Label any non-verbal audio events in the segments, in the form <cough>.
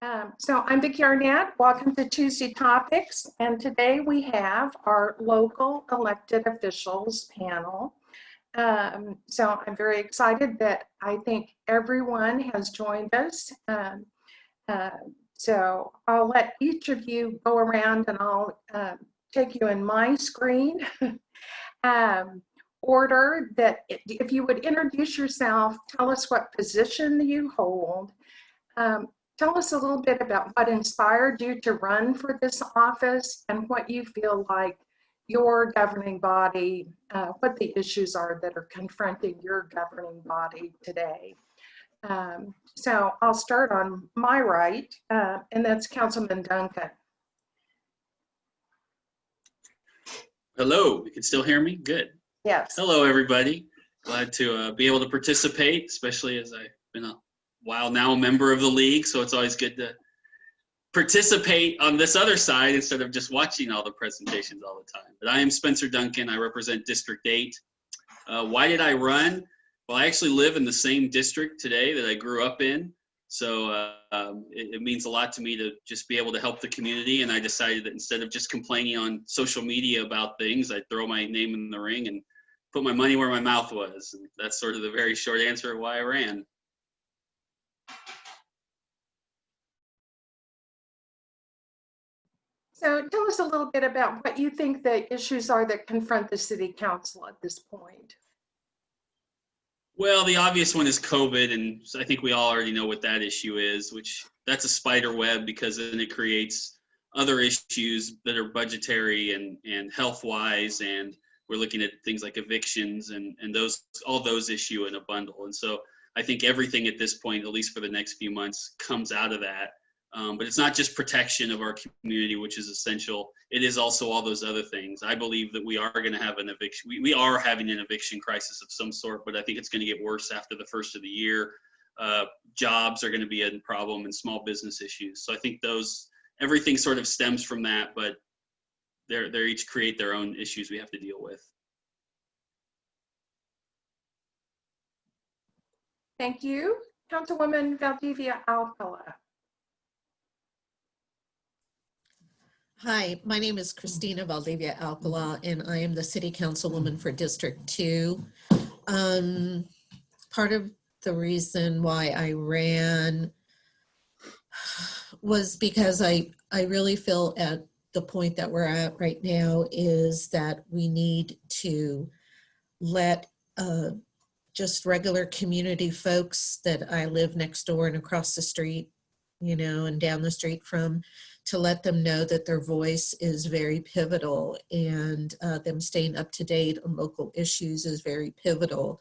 Um, so I'm Vicki Arnett. Welcome to Tuesday Topics. And today we have our local elected officials panel. Um, so I'm very excited that I think everyone has joined us. Um, uh, so I'll let each of you go around and I'll uh, take you in my screen <laughs> um, order that if you would introduce yourself, tell us what position you hold, um, Tell us a little bit about what inspired you to run for this office and what you feel like your governing body, uh, what the issues are that are confronting your governing body today. Um, so I'll start on my right, uh, and that's Councilman Duncan. Hello, you can still hear me? Good. Yes. Hello, everybody. Glad to uh, be able to participate, especially as I've been a while now a member of the league, so it's always good to participate on this other side instead of just watching all the presentations all the time. But I am Spencer Duncan. I represent District 8. Uh, why did I run? Well, I actually live in the same district today that I grew up in. So uh, um, it, it, means a lot to me to just be able to help the community. And I decided that instead of just complaining on social media about things, I'd throw my name in the ring and put my money where my mouth was. And that's sort of the very short answer of why I ran. So tell us a little bit about what you think the issues are that confront the city council at this point. Well, the obvious one is COVID, and I think we all already know what that issue is, which that's a spider web because then it creates other issues that are budgetary and, and health wise. And we're looking at things like evictions and, and those, all those issue in a bundle. And so I think everything at this point, at least for the next few months, comes out of that. Um, but it's not just protection of our community, which is essential. It is also all those other things. I believe that we are going to have an eviction. We, we are having an eviction crisis of some sort, but I think it's going to get worse after the first of the year. Uh, jobs are going to be a problem and small business issues. So I think those, everything sort of stems from that, but they're, they're each create their own issues we have to deal with. Thank you. Councilwoman Valdivia Alcala. Hi, my name is Christina Valdivia Alcala, and I am the City Councilwoman for District 2. Um, part of the reason why I ran was because I, I really feel at the point that we're at right now is that we need to let uh, just regular community folks that I live next door and across the street, you know, and down the street from to let them know that their voice is very pivotal and uh, them staying up to date on local issues is very pivotal.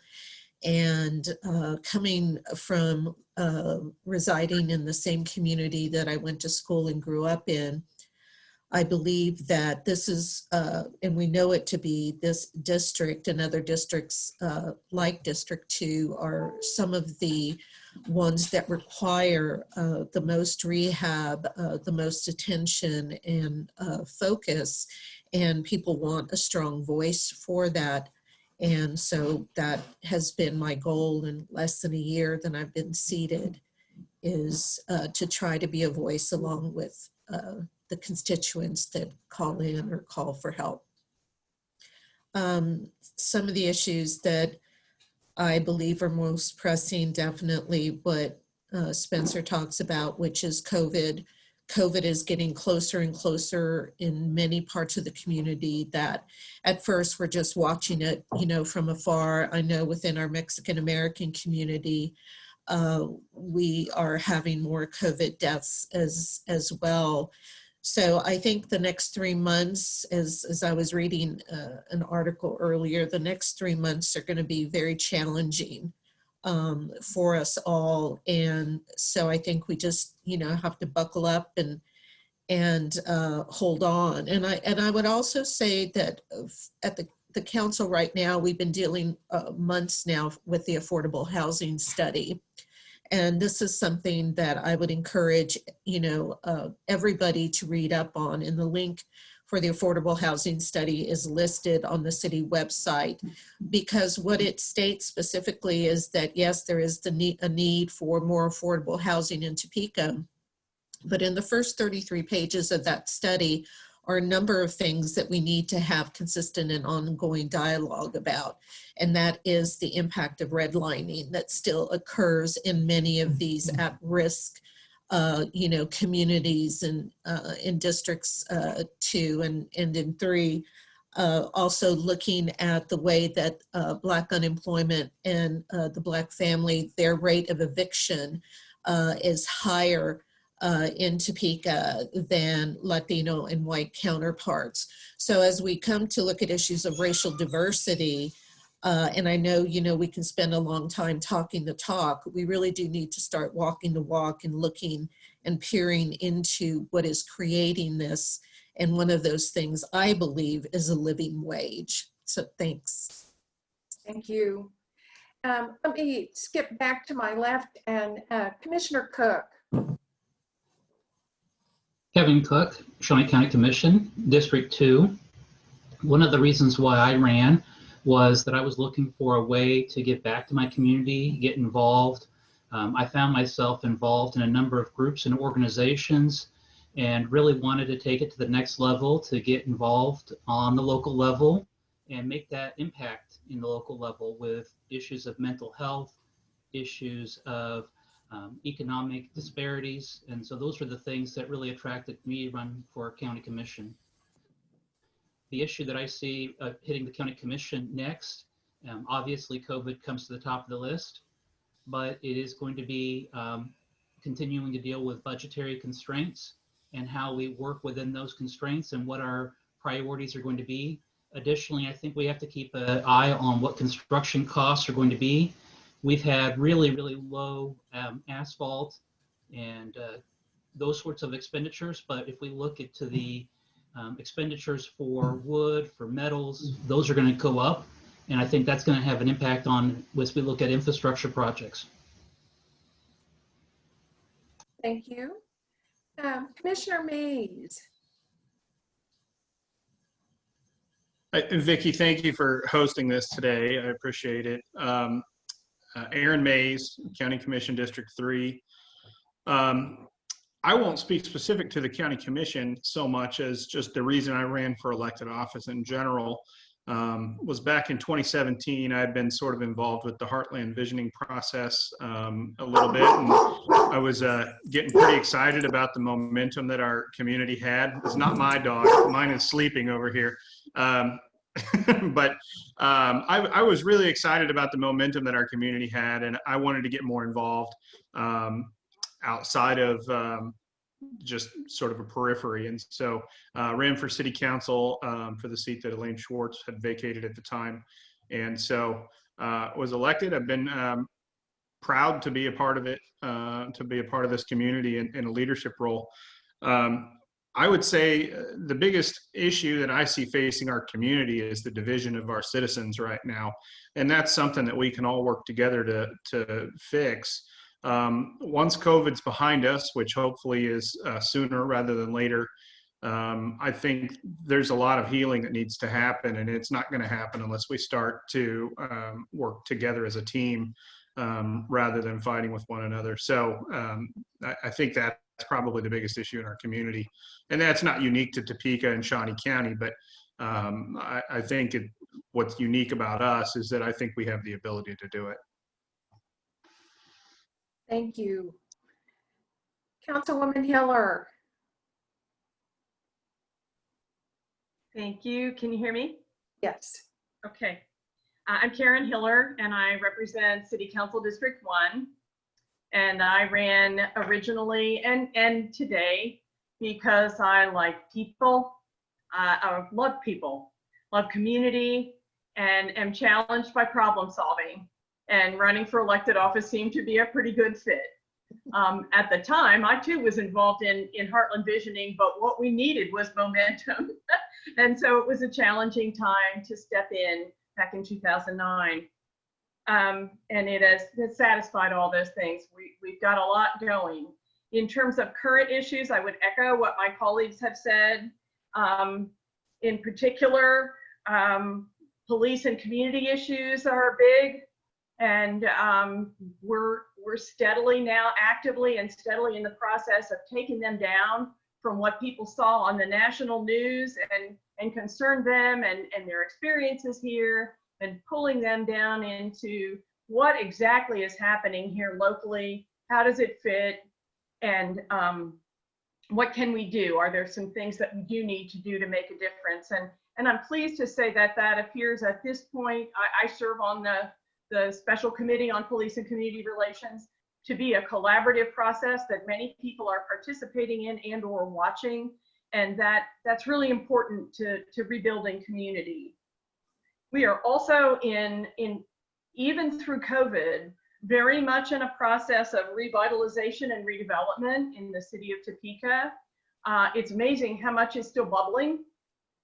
And uh, coming from uh, residing in the same community that I went to school and grew up in, I believe that this is, uh, and we know it to be this district and other districts uh, like District 2 are some of the ones that require uh, the most rehab, uh, the most attention and uh, focus, and people want a strong voice for that. And so that has been my goal in less than a year that I've been seated is uh, to try to be a voice along with the constituents that call in or call for help. Um, some of the issues that I believe are most pressing, definitely what uh, Spencer talks about, which is COVID. COVID is getting closer and closer in many parts of the community that at first we're just watching it, you know, from afar. I know within our Mexican American community, uh, we are having more COVID deaths as, as well. So I think the next three months, as, as I was reading uh, an article earlier, the next three months are going to be very challenging um, for us all. And so I think we just, you know, have to buckle up and and uh, hold on. And I and I would also say that at the the council right now, we've been dealing uh, months now with the affordable housing study. And this is something that I would encourage, you know, uh, everybody to read up on. And the link for the affordable housing study is listed on the city website because what it states specifically is that yes, there is the need, a need for more affordable housing in Topeka, But in the first 33 pages of that study are a number of things that we need to have consistent and ongoing dialogue about. And that is the impact of redlining that still occurs in many of these at-risk uh, you know, communities and uh, in districts uh, two and, and in three. Uh, also looking at the way that uh, Black unemployment and uh, the Black family, their rate of eviction uh, is higher uh, in Topeka than Latino and white counterparts. So as we come to look at issues of racial diversity, uh, and I know, you know, we can spend a long time talking the talk. We really do need to start walking the walk and looking and peering into what is creating this. And one of those things I believe is a living wage. So thanks. Thank you. Um, Let me skip back to my left and uh, Commissioner Cook. Kevin Cook, Shawnee County Commission, District 2. One of the reasons why I ran was that I was looking for a way to get back to my community, get involved. Um, I found myself involved in a number of groups and organizations and really wanted to take it to the next level to get involved on the local level and make that impact in the local level with issues of mental health, issues of um, economic disparities. And so those were the things that really attracted me to run for county commission. The issue that I see uh, hitting the county commission next, um, obviously COVID comes to the top of the list, but it is going to be um, continuing to deal with budgetary constraints and how we work within those constraints and what our priorities are going to be. Additionally, I think we have to keep an eye on what construction costs are going to be we've had really, really low um, asphalt and uh, those sorts of expenditures. But if we look into the um, expenditures for wood, for metals, those are going to go up. And I think that's going to have an impact on as we look at infrastructure projects. Thank you. Um, Commissioner Mays. Vicki, thank you for hosting this today. I appreciate it. Um, uh, Aaron Mays, County Commission District 3. Um, I won't speak specific to the County Commission so much as just the reason I ran for elected office in general um, was back in 2017. I had been sort of involved with the Heartland visioning process um, a little bit, and I was uh, getting pretty excited about the momentum that our community had. It's not my dog; mine is sleeping over here. Um, <laughs> but um, I, I, was really excited about the momentum that our community had, and I wanted to get more involved um, outside of um, just sort of a periphery. And so uh, ran for city council um, for the seat that Elaine Schwartz had vacated at the time. And so uh, was elected. I've been um, proud to be a part of it, uh, to be a part of this community in, in a leadership role. Um, I would say uh, the biggest issue that I see facing our community is the division of our citizens right now. And that's something that we can all work together to, to fix. Um, once COVID's behind us, which hopefully is uh, sooner rather than later, um, I think there's a lot of healing that needs to happen, and it's not going to happen unless we start to um, work together as a team um, rather than fighting with one another. So um, I, I think that probably the biggest issue in our community. And that's not unique to Topeka and Shawnee County, but um, I, I, think it, what's unique about us is that I think we have the ability to do it. Thank you. Councilwoman Hiller. Thank you. Can you hear me? Yes. Okay. Uh, I'm Karen Hiller and I represent City Council District 1 and I ran originally and and today because I like people. Uh, I love people, love community, and am challenged by problem solving. And running for elected office seemed to be a pretty good fit. Um, at the time, I too was involved in in Heartland Visioning, but what we needed was momentum, <laughs> and so it was a challenging time to step in back in 2009 um, and it has, has, satisfied all those things. We, we've got a lot going. In terms of current issues, I would echo what my colleagues have said. Um, in particular, um, police and community issues are big, and um, we're we're steadily now actively and steadily in the process of taking them down from what people saw on the national news and, and concerned them and, and their experiences here and pulling them down into what exactly is happening here locally, how does it fit, and um, what can we do? Are there some things that we do need to do to make a difference? And and I'm pleased to say that that appears at this point. I, I serve on the the special committee on police and community relations to be a collaborative process that many people are participating in and or watching and that that's really important to, to rebuilding community. We are also in, in even through COVID, very much in a process of revitalization and redevelopment in the city of Topeka. Uh, it's amazing how much is still bubbling,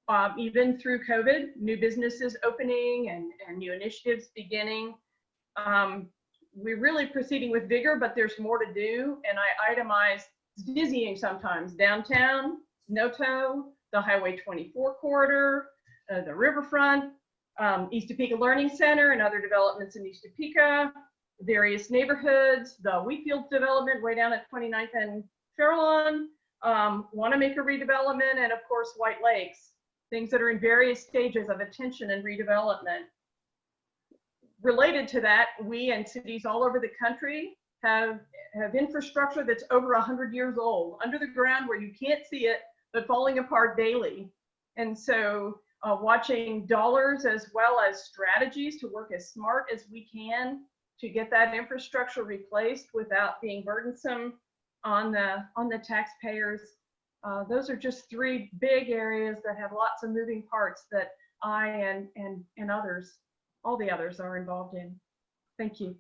um, even through COVID, new businesses opening and, and new initiatives beginning. Um, we're really proceeding with vigor, but there's more to do. And I itemize, it's dizzying sometimes, downtown, Noto, the Highway 24 corridor, uh, the riverfront, um, East Topeka Learning Center and other developments in East Topeka, various neighborhoods, the Wheatfield development way down at 29th and Fairlawn, um, Wanamaker redevelopment, and of course, White Lakes, things that are in various stages of attention and redevelopment. Related to that, we and cities all over the country have, have infrastructure that's over 100 years old, under the ground where you can't see it, but falling apart daily. And so uh, watching dollars as well as strategies to work as smart as we can to get that infrastructure replaced without being burdensome on the on the taxpayers. Uh, those are just three big areas that have lots of moving parts that I and and and others, all the others, are involved in. Thank you.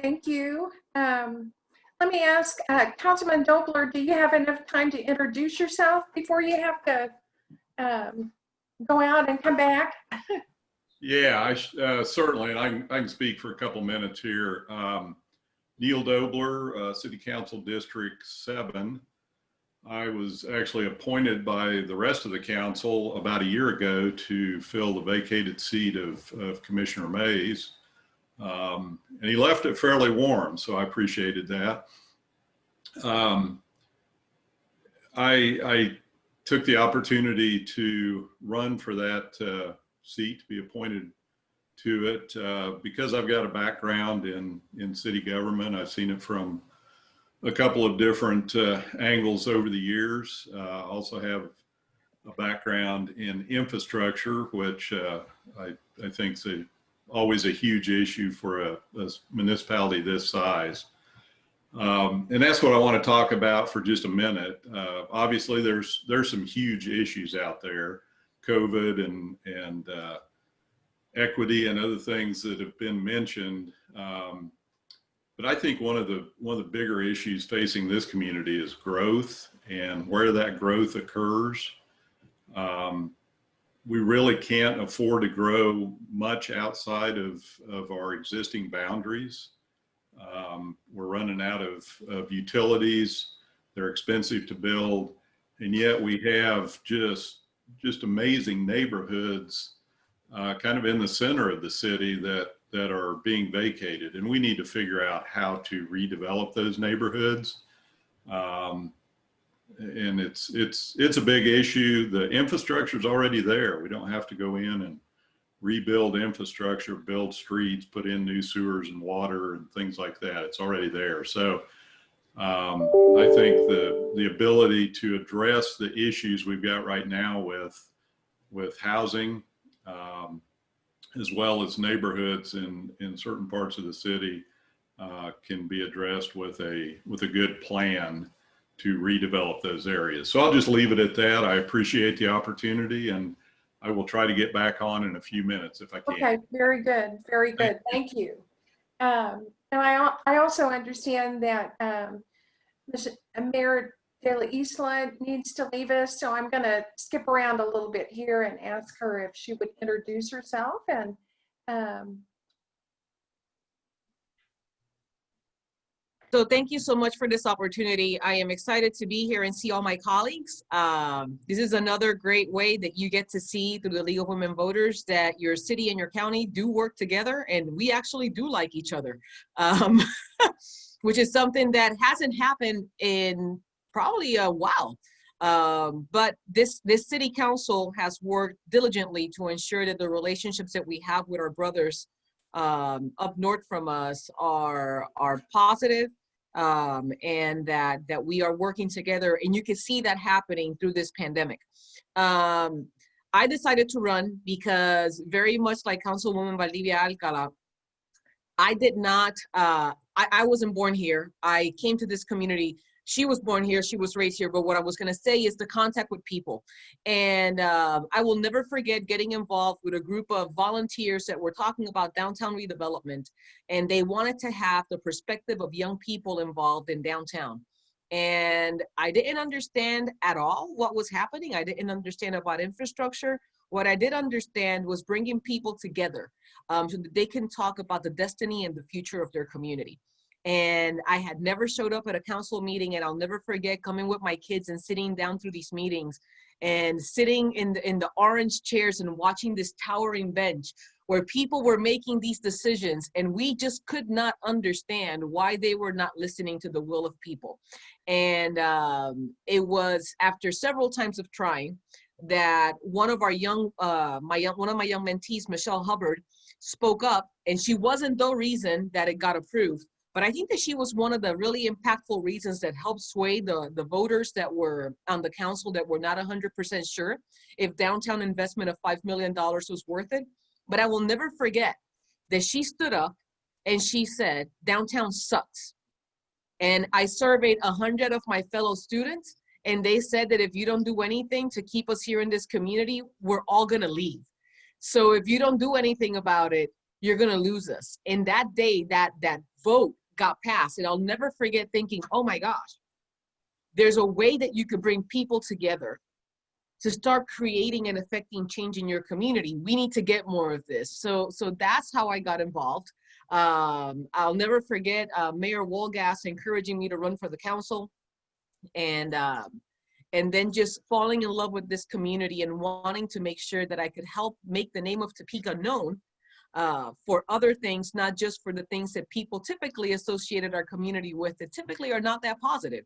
Thank you. Um, let me ask, uh, Councilman Dobler, do you have enough time to introduce yourself before you have to um, go out and come back? <laughs> Yeah, I uh, certainly, and I can, I can speak for a couple minutes here. Um, Neil Dobler, uh, City Council District Seven. I was actually appointed by the rest of the council about a year ago to fill the vacated seat of, of Commissioner Mays. Um, and he left it fairly warm, so I appreciated that. Um, I, I took the opportunity to run for that uh, seat to be appointed to it uh, because I've got a background in in city government. I've seen it from a couple of different uh, angles over the years. Uh, also have a background in infrastructure, which uh, I, I think is a, always a huge issue for a, a municipality this size. Um, and that's what I want to talk about for just a minute. Uh, obviously, there's there's some huge issues out there, COVID and and uh, equity and other things that have been mentioned. Um, but I think one of the one of the bigger issues facing this community is growth and where that growth occurs. Um, we really can't afford to grow much outside of, of our existing boundaries. Um, we're running out of, of utilities. They're expensive to build. And yet we have just, just amazing neighborhoods uh, kind of in the center of the city that, that are being vacated. And we need to figure out how to redevelop those neighborhoods. Um, and it's, it's, it's a big issue. The infrastructure is already there. We don't have to go in and rebuild infrastructure, build streets, put in new sewers and water and things like that. It's already there. So um, I think the the ability to address the issues we've got right now with with housing, um, as well as neighborhoods in in certain parts of the city, uh, can be addressed with a with a good plan to redevelop those areas. So I'll just leave it at that. I appreciate the opportunity and I will try to get back on in a few minutes if I can. Okay, very good, very Thank good. Thank you. Um, and I, I also understand that, um, Ms. Mayor De La Isla needs to leave us, so I'm gonna skip around a little bit here and ask her if she would introduce herself and, um, So thank you so much for this opportunity. I am excited to be here and see all my colleagues. Um, this is another great way that you get to see through the League of Women Voters that your city and your county do work together and we actually do like each other, um, <laughs> which is something that hasn't happened in probably a while. Um, but this, this city council has worked diligently to ensure that the relationships that we have with our brothers um, up north from us are, are positive um, and that that we are working together and you can see that happening through this pandemic. Um, I decided to run because very much like Councilwoman Valdivia Alcala, I did not, uh, I, I wasn't born here. I came to this community she was born here, she was raised here, but what I was gonna say is the contact with people. And uh, I will never forget getting involved with a group of volunteers that were talking about downtown redevelopment. And they wanted to have the perspective of young people involved in downtown. And I didn't understand at all what was happening. I didn't understand about infrastructure. What I did understand was bringing people together um, so that they can talk about the destiny and the future of their community and I had never showed up at a council meeting and I'll never forget coming with my kids and sitting down through these meetings and sitting in the, in the orange chairs and watching this towering bench where people were making these decisions and we just could not understand why they were not listening to the will of people. And um, it was after several times of trying that one of our young, uh, my one of my young mentees, Michelle Hubbard, spoke up and she wasn't the reason that it got approved but I think that she was one of the really impactful reasons that helped sway the, the voters that were on the council that were not 100% sure if downtown investment of $5 million was worth it. But I will never forget that she stood up and she said, downtown sucks. And I surveyed 100 of my fellow students and they said that if you don't do anything to keep us here in this community, we're all gonna leave. So if you don't do anything about it, you're gonna lose us. And that day, that that vote got passed. And I'll never forget thinking, oh my gosh, there's a way that you could bring people together to start creating and affecting change in your community. We need to get more of this. So, so that's how I got involved. Um, I'll never forget uh, Mayor Wolgast encouraging me to run for the council and um, and then just falling in love with this community and wanting to make sure that I could help make the name of Topeka known uh, for other things, not just for the things that people typically associated our community with that typically are not that positive.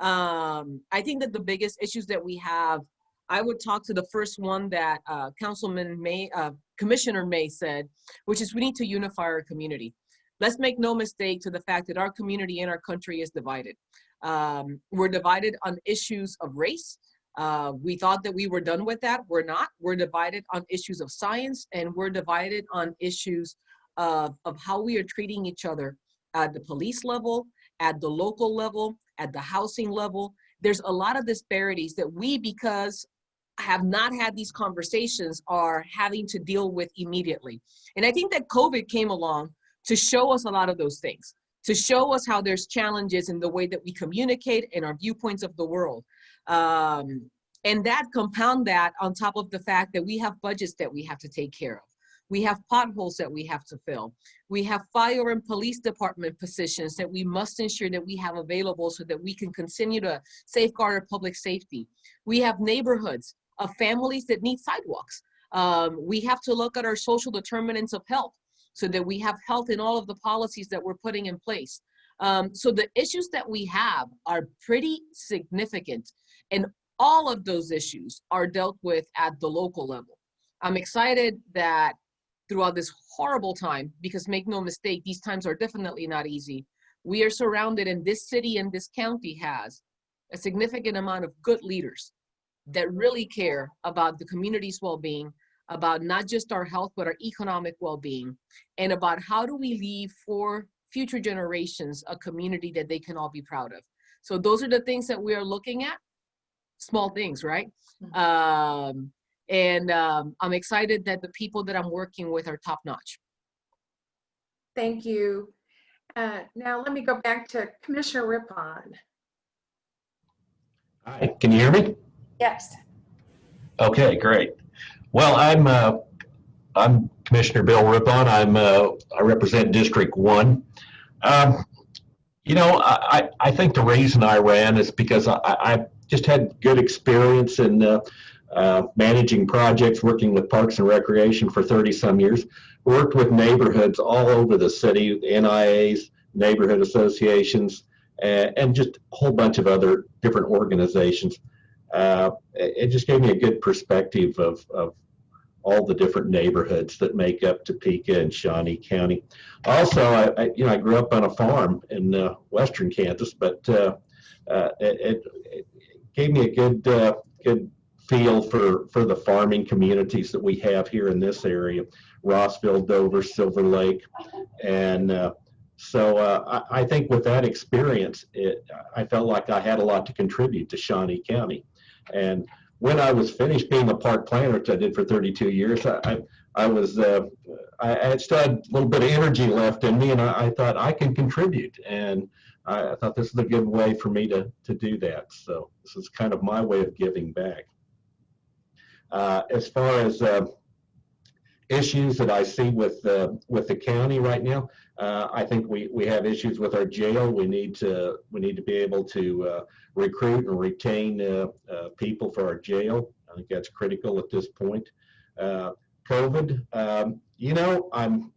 Um, I think that the biggest issues that we have, I would talk to the first one that uh, Councilman May, uh, Commissioner May said, which is we need to unify our community. Let's make no mistake to the fact that our community and our country is divided. Um, we're divided on issues of race, uh, we thought that we were done with that. We're not. We're divided on issues of science and we're divided on issues of, of how we are treating each other at the police level, at the local level, at the housing level. There's a lot of disparities that we, because have not had these conversations, are having to deal with immediately. And I think that COVID came along to show us a lot of those things, to show us how there's challenges in the way that we communicate and our viewpoints of the world. Um, and that compound that on top of the fact that we have budgets that we have to take care of. We have potholes that we have to fill. We have fire and police department positions that we must ensure that we have available so that we can continue to safeguard our public safety. We have neighborhoods of families that need sidewalks. Um, we have to look at our social determinants of health so that we have health in all of the policies that we're putting in place. Um, so the issues that we have are pretty significant. And all of those issues are dealt with at the local level. I'm excited that throughout this horrible time, because make no mistake, these times are definitely not easy, we are surrounded and this city and this county has a significant amount of good leaders that really care about the community's well-being, about not just our health, but our economic well-being, and about how do we leave for future generations a community that they can all be proud of. So those are the things that we are looking at small things, right? Mhm. Um, and um, I'm excited that the people that I'm working with are top notch. Thank you. Uh, Now let me go back to Commissioner Riphahn. Hi, can you hear me? Yes. Okay, great. Well, I'm uh, I'm Commissioner Bill Riphahn. I'm uh, I represent District One. Um, You know, I, I I think the reason I ran is because I, I just had good experience in uh, uh, managing projects, working with Parks and Recreation for 30 some years. Worked with neighborhoods all over the city, NIAs, neighborhood associations, and, and just a whole bunch of other different organizations. Uh, it, just gave me a good perspective of, of all the different neighborhoods that make up Topeka and Shawnee County. Also, I, I you know I grew up on a farm in uh, western Kansas, but uh, uh, it, it gave me a good uh, good feel for for the farming communities that we have here in this area: Rossville, Dover, Silver Lake, and uh, so uh, I, I think with that experience, it, I felt like I had a lot to contribute to Shawnee County, and when I was finished being a park planner, which I did for 32 years, I, I, I was, uh, I, I still had a little bit of energy left in me and I, I thought I can contribute. And I, I thought this is a good way for me to, to do that. So this is kind of my way of giving back. Uh, as far as uh, issues that I see with, uh, with the county right now, uh, I think we, we have issues with our jail. We need to, we need to be able to uh, recruit and retain uh, people for our jail. I think that's critical at this point. COVID, um, you know, I'm,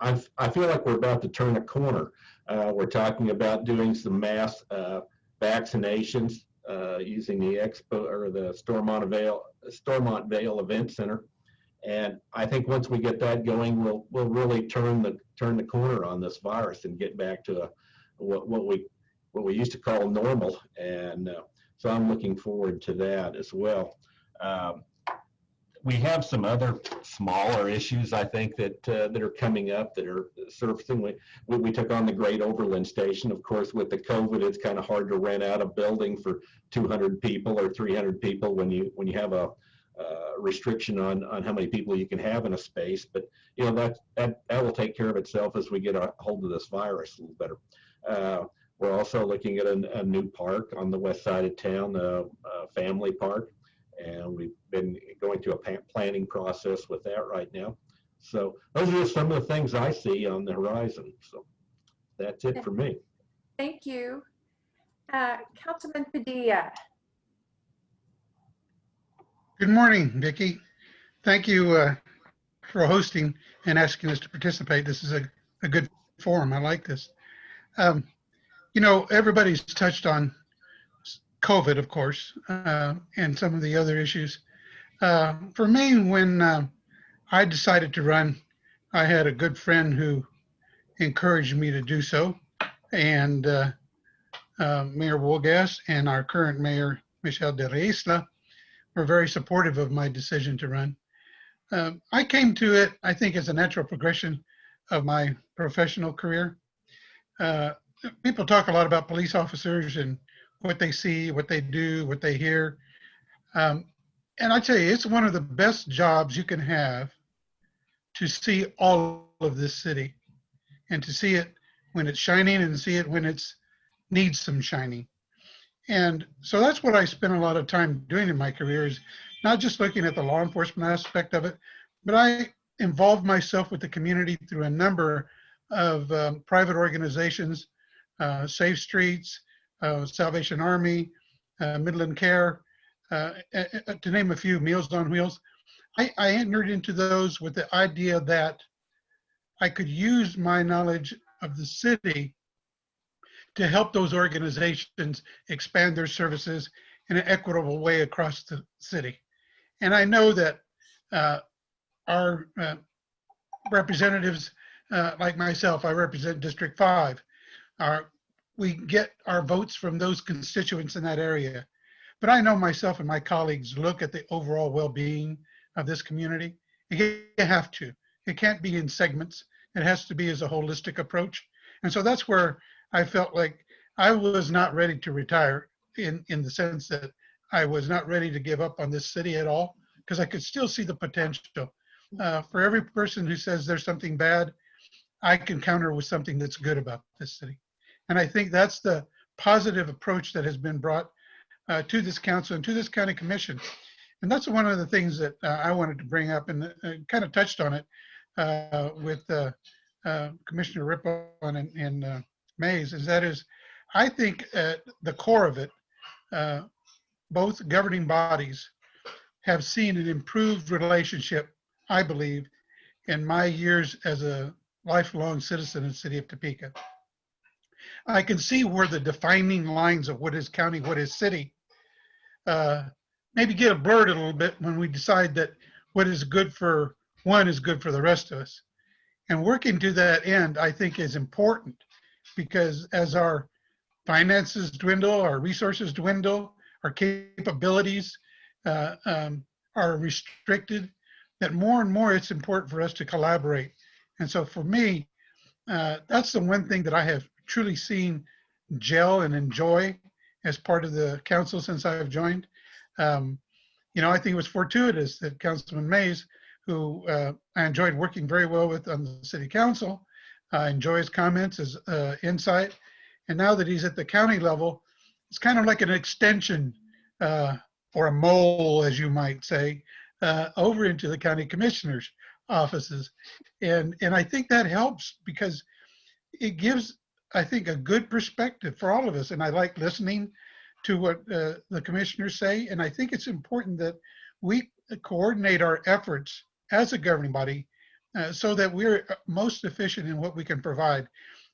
I'm, I feel like we're about to turn a corner. Uh, we're talking about doing some mass uh, vaccinations uh, using the expo or the Stormont Vail, Stormont Vail Event Center. And I think once we get that going, we'll we'll really turn the turn the corner on this virus and get back to a, what what we what we used to call normal. And uh, so I'm looking forward to that as well. Um, we have some other smaller issues, I think, that uh, that are coming up that are surfacing. We, we, took on the Great Overland Station. Of course, with the COVID, it's kind of hard to rent out a building for 200 people or 300 people when you when you have a uh, restriction on on how many people you can have in a space. But you know that that that will take care of itself as we get a hold of this virus a little better. Uh, we're also looking at a, a, new park on the west side of town, a, a family park, and we've been going through a planning process with that right now. So those are just some of the things I see on the horizon. So that's it for me. Thank you. Uh, Councilman Padilla. Good morning, Vicki. Thank you uh, for hosting and asking us to participate. This is a, a good forum. I like this. Um, you know, everybody's touched on COVID, of course, uh, and some of the other issues. Uh, for me, when uh, I decided to run, I had a good friend who encouraged me to do so. And uh, uh, Mayor Wolgast and our current mayor, Michelle de la Isla, were very supportive of my decision to run. Um, I came to it, I think, as a natural progression of my professional career. Uh, people talk a lot about police officers and what they see, what they do, what they hear. Um, and I tell you, it's one of the best jobs you can have to see all of this city and to see it when it's shining and see it when it's needs some shining. And so that's what I spent a lot of time doing in my career is not just looking at the law enforcement aspect of it, but I involved myself with the community through a number of um, private organizations, uh, Safe Streets, Salvation Army, uh, Midland Care, uh, to name a few, Meals on Wheels. I, I entered into those with the idea that I could use my knowledge of the city to help those organizations expand their services in an equitable way across the city. And I know that uh, our uh, representatives, uh, like myself, I represent District 5, are, we get our votes from those constituents in that area. But I know myself and my colleagues look at the overall well-being of this community. You have to. It can't be in segments. It has to be as a holistic approach. And so that's where I felt like I was not ready to retire in, in the sense that I was not ready to give up on this city at all because I could still see the potential. Uh, for every person who says there's something bad, I can counter with something that's good about this city. And I think that's the positive approach that has been brought uh, to this council and to this county commission. And that's one of the things that uh, I wanted to bring up and uh, kind of touched on it uh, with uh, Commissioner Riphahn and, and Mays is that is, I think at the core of it, uh, both governing bodies have seen an improved relationship, I believe, in my years as a lifelong citizen in the city of Topeka. I can see where the defining lines of what is county, what is city, uh, maybe get blurred a little bit when we decide that what is good for one is good for the rest of us. And working to that end, I think is important because as our finances dwindle, our resources dwindle, our capabilities uh, um, are restricted, that more and more it's important for us to collaborate. And so for me, uh, that's the one thing that I have truly seen gel and enjoy as part of the council since I've joined. Um, you know, I think it was fortuitous that Councilman Mays, who uh, I enjoyed working very well with on the city council, I enjoy his comments, his uh, insight. And now that he's at the county level, it's kind of like an extension uh, or a mole, as you might say, uh, over into the county commissioners' offices. And, and I think that helps because it gives, I think, a good perspective for all of us. And I like listening to what uh, the commissioners say. And I think it's important that we coordinate our efforts as a governing body uh, so that we're most efficient in what we can provide.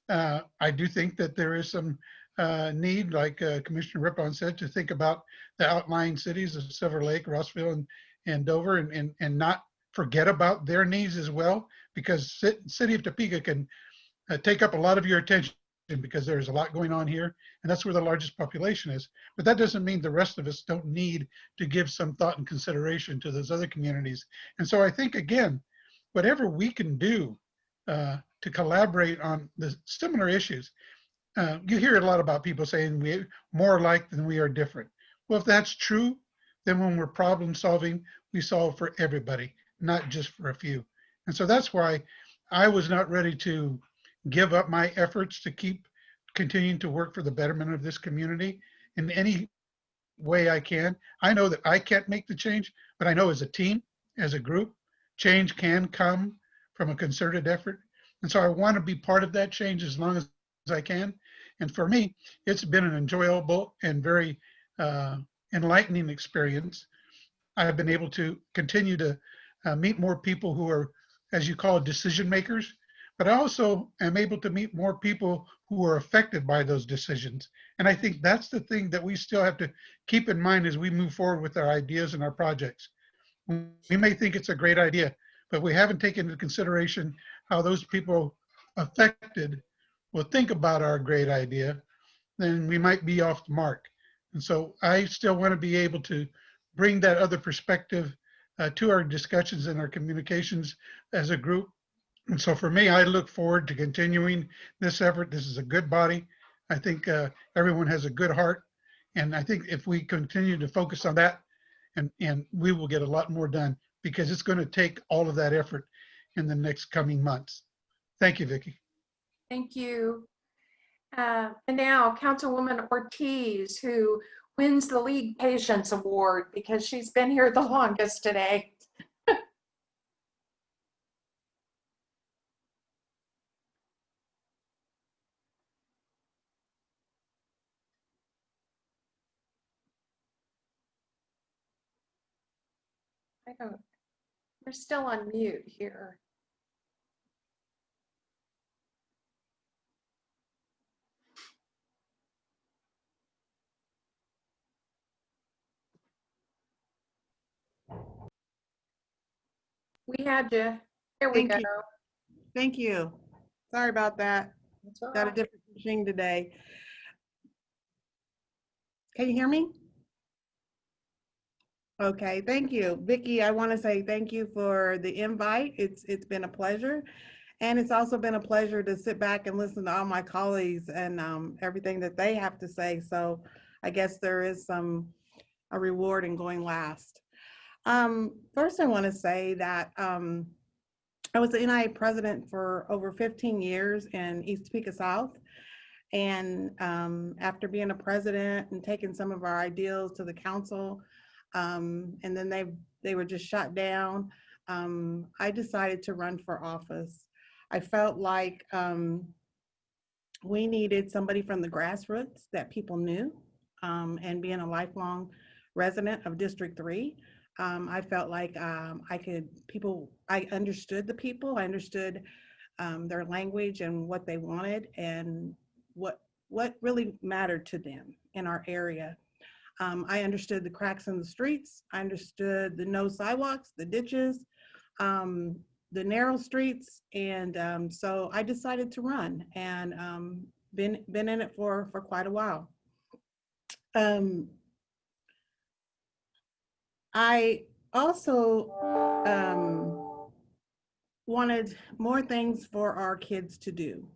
Uh, I do think that there is some uh, need, like uh, Commissioner Riphahn said, to think about the outlying cities of Silver Lake, Rossville, and, and Dover, and, and, and not forget about their needs as well, because city of Topeka can uh, take up a lot of your attention because there's a lot going on here, and that's where the largest population is. But that doesn't mean the rest of us don't need to give some thought and consideration to those other communities. And so I think, again, whatever we can do uh, to collaborate on the similar issues, uh, you hear a lot about people saying we're more alike than we are different. Well, if that's true, then when we're problem solving, we solve for everybody, not just for a few. And so that's why I was not ready to give up my efforts to keep continuing to work for the betterment of this community in any way I can. I know that I can't make the change, but I know as a team, as a group, change can come from a concerted effort. And so I want to be part of that change as long as I can. And for me, it's been an enjoyable and very uh, enlightening experience. I've been able to continue to uh, meet more people who are, as you call decision makers, but I also am able to meet more people who are affected by those decisions. And I think that's the thing that we still have to keep in mind as we move forward with our ideas and our projects. We may think it's a great idea, but we haven't taken into consideration how those people affected will think about our great idea, then we might be off the mark. And so I still want to be able to bring that other perspective uh, to our discussions and our communications as a group. And so for me, I look forward to continuing this effort. This is a good body. I think uh, everyone has a good heart. And I think if we continue to focus on that, and, and we will get a lot more done because it's going to take all of that effort in the next coming months. Thank you, Vicki. Thank you. Uh, And now Councilwoman Ortiz, who wins the League Patience Award because she's been here the longest today. Don't, we're still on mute here. We had you. Here we Thank go. you. Thank you. Sorry about that. All Got a different machine today. Can you hear me? Okay, thank you. Vicki, I want to say thank you for the invite. It's, it's been a pleasure. And it's also been a pleasure to sit back and listen to all my colleagues and um, everything that they have to say. So I guess there is some, a reward in going last. Um, first, I want to say that um, I was the NIA president for over 15 years in East Topeka South. And um, after being a president and taking some of our ideals to the council, um, and then they they were just shut down, um, I decided to run for office. I felt like um, we needed somebody from the grassroots that people knew. Um, and being a lifelong resident of District Three, um, I felt like um, I could, people, I understood the people, I understood their language and what they wanted and what what really mattered to them in our area. Um, I understood the cracks in the streets. I understood the no sidewalks, the ditches, um, the narrow streets, and um, so I decided to run and um, been been in it for for quite a while. Um, I also um, wanted more things for our kids to do.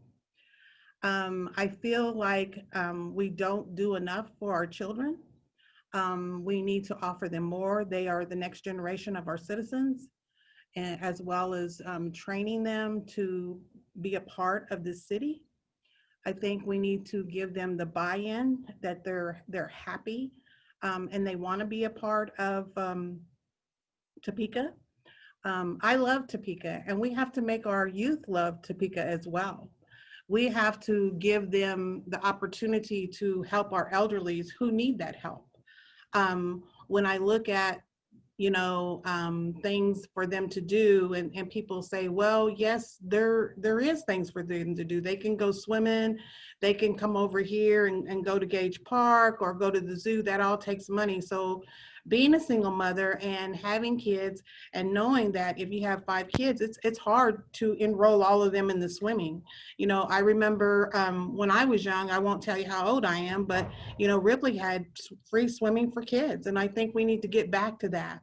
I feel like we don't do enough for our children. Um, we need to offer them more. They are the next generation of our citizens, and as well as um, training them to be a part of the city. I think we need to give them the buy-in that they're they're happy um, and they want to be a part of um, Topeka. Um, I love Topeka, and we have to make our youth love Topeka as well. We have to give them the opportunity to help our elderlies who need that help. Um, when I look at, you know, um, things for them to do, and, and people say, well, yes, there there is things for them to do. They can go swimming, they can come over here and, and go to Gage Park or go to the zoo. That all takes money. So being a single mother and having kids and knowing that if you have five kids, it's it's hard to enroll all of them in the swimming. You know, I remember um, when I was young, I won't tell you how old I am, but you know, Ripley had free swimming for kids. And I think we need to get back to that.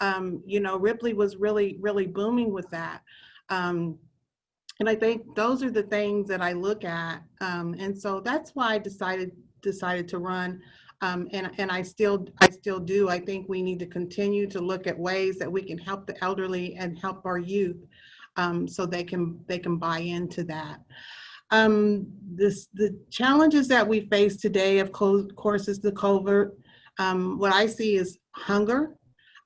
Um, you know, Ripley was really, really booming with that. Um, and I think those are the things that I look at. Um, and so that's why I decided decided to run. Um, and, and I still I still do. I think we need to continue to look at ways that we can help the elderly and help our youth um, so they can they can buy into that. Um, this the challenges that we face today, of course, is the COVID. Um, what I see is hunger.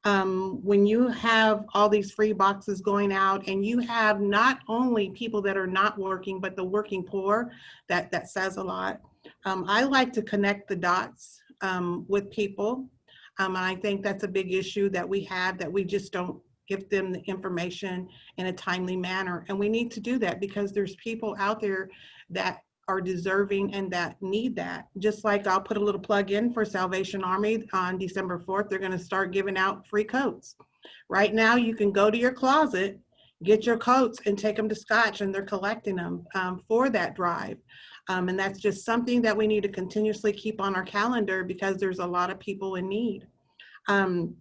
Um, when you have all these free boxes going out and you have not only people that are not working, but the working poor, that, that says a lot. Um, I like to connect the dots um, with people. Um, I think that's a big issue that we have that we just don't give them the information in a timely manner. And we need to do that because there's people out there that are deserving and that need that. Just like I'll put a little plug in for Salvation Army on December 4th, they're gonna start giving out free coats. Right now, you can go to your closet, get your coats and take them to Scotch and they're collecting them um, for that drive. Um, and that's just something that we need to continuously keep on our calendar because there's a lot of people in need. Um,